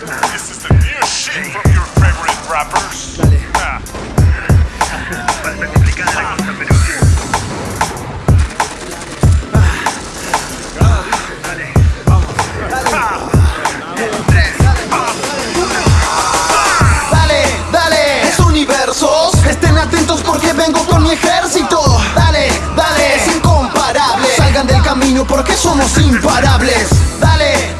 This is the new shit from your favorite rappers. Ah. Dale, dale, es universos. Estén atentos porque vengo con mi ejército. Dale, dale, es incomparable. Salgan del camino porque somos imparables. Dale, dale,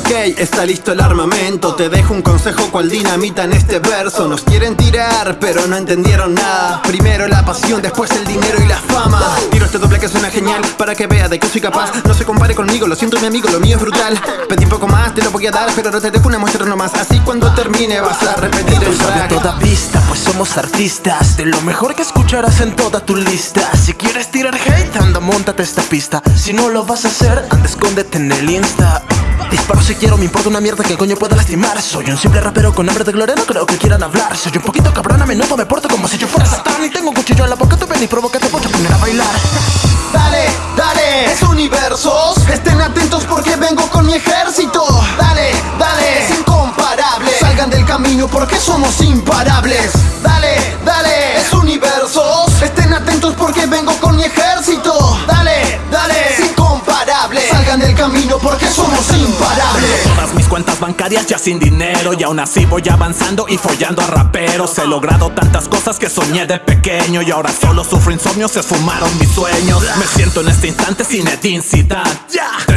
Ok, está listo el armamento. Te dejo un consejo cual dinamita en este verso Nos quieren tirar, pero no entendieron nada. Primero la pasión, después el dinero y la fama. Tiro este doble que suena genial Para que vea de que soy capaz. No se compare conmigo, lo siento mi amigo, lo mío es brutal. Pedí un poco más, te lo voy a dar Pero no te dejo una muestra nomás Así cuando termine vas a repetir el track. toda vista, pues somos artistas. De lo mejor que escucharás en toda tu lista. Si quieres tirar hate, anda, montate esta pista. Si no lo vas a hacer, anda, escóndete en el insta Disparo si quiero, me importa una mierda que el coño pueda lastimar Soy un simple rapero con hambre de gloria, no creo que quieran hablar Soy un poquito cabrón, a menudo me porto como si yo fuera satán Y tengo un cuchillo en la boca, tú ven y provócate, voy a poner a bailar Dale, dale, es universos. Estén atentos porque vengo con mi ejército. Dale, dale, es incomparable. Salgan del camino porque somos imparables. Dale, bancarias ya sin dinero. Y aún así voy avanzando y follando a raperos. He logrado tantas cosas que soñé de pequeño. Y ahora solo sufro insomnio, se mis sueños. Me siento en este instante sin etnicidad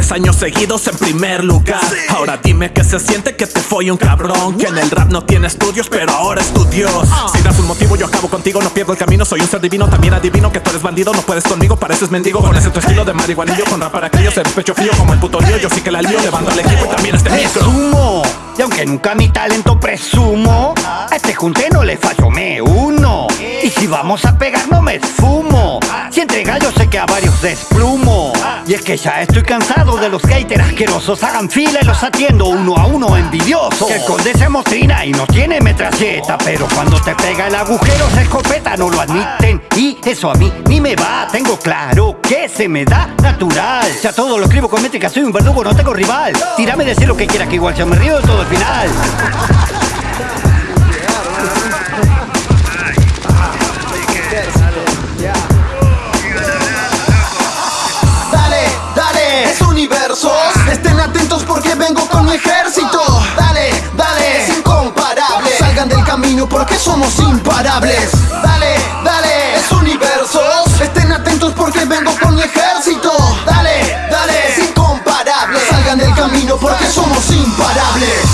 Tres años seguidos en primer lugar. Ahora dime que se siente que te folle un cabrón. Que en el rap no tiene estudios pero ahora es tu Dios. Si das un motivo yo acabo contigo, no pierdo el camino. Soy un ser divino, también adivino que tú eres bandido No puedes conmigo, pareces mendigo. Con ese tu estilo de marihuanillo Con rap para aquellos, eres pecho frío como el puto lío Yo sí que la lío, levanto el equipo y también este micro. Presumo, y aunque nunca mi talento presumo, a este junte no le fallo, me uno. Y si vamos a pegar, no me esfumo. Entrega, yo sé que a varios desplumo. Y es que ya estoy cansado de los haters asquerosos. Hagan fila y los atiendo uno a uno envidioso. Que el conde se mostrina y no tiene metralleta. Pero cuando te pega el agujero, se escopeta, no lo admiten. Y eso a mí ni me va, tengo claro que se me da natural. Ya todo lo escribo con métrica, soy un verdugo, no tengo rival. Tírame decir lo que quieras, que igual yo me río de todo el final. ejército. Dale, dale, es incomparable. Salgan del camino porque somos imparables. Dale, dale, es universos. Estén atentos porque vengo con mi ejército. Dale, dale, es incomparable. Salgan del camino porque somos imparables.